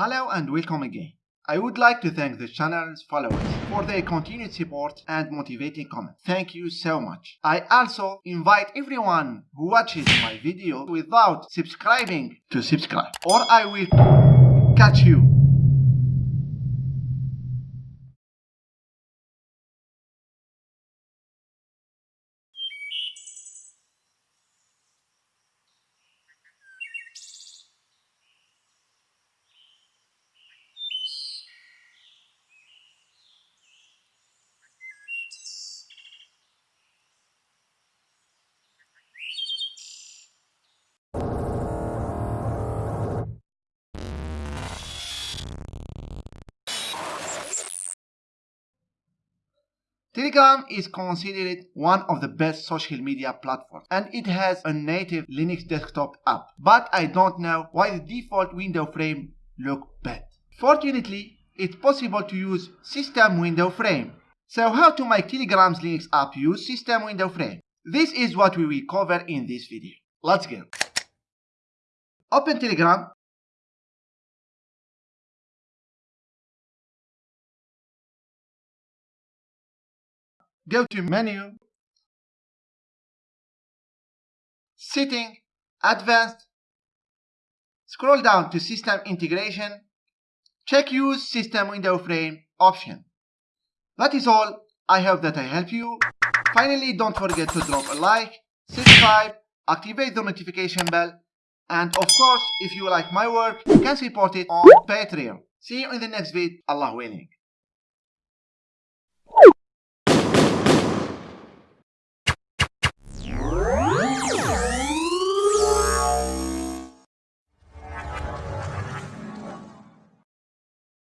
Hello and welcome again. I would like to thank the channel's followers for their continued support and motivating comments. Thank you so much. I also invite everyone who watches my video without subscribing to subscribe or I will catch you. Telegram is considered one of the best social media platforms and it has a native Linux desktop app. But I don't know why the default window frame look bad. Fortunately, it's possible to use system window frame. So how to make Telegram's Linux app use system window frame? This is what we will cover in this video. Let's go. Open Telegram go to menu, setting, advanced, scroll down to system integration, check use system window frame option. That is all. I hope that I help you. Finally, don't forget to drop a like, subscribe, activate the notification bell, and of course, if you like my work, you can support it on Patreon. See you in the next video. Allah willing.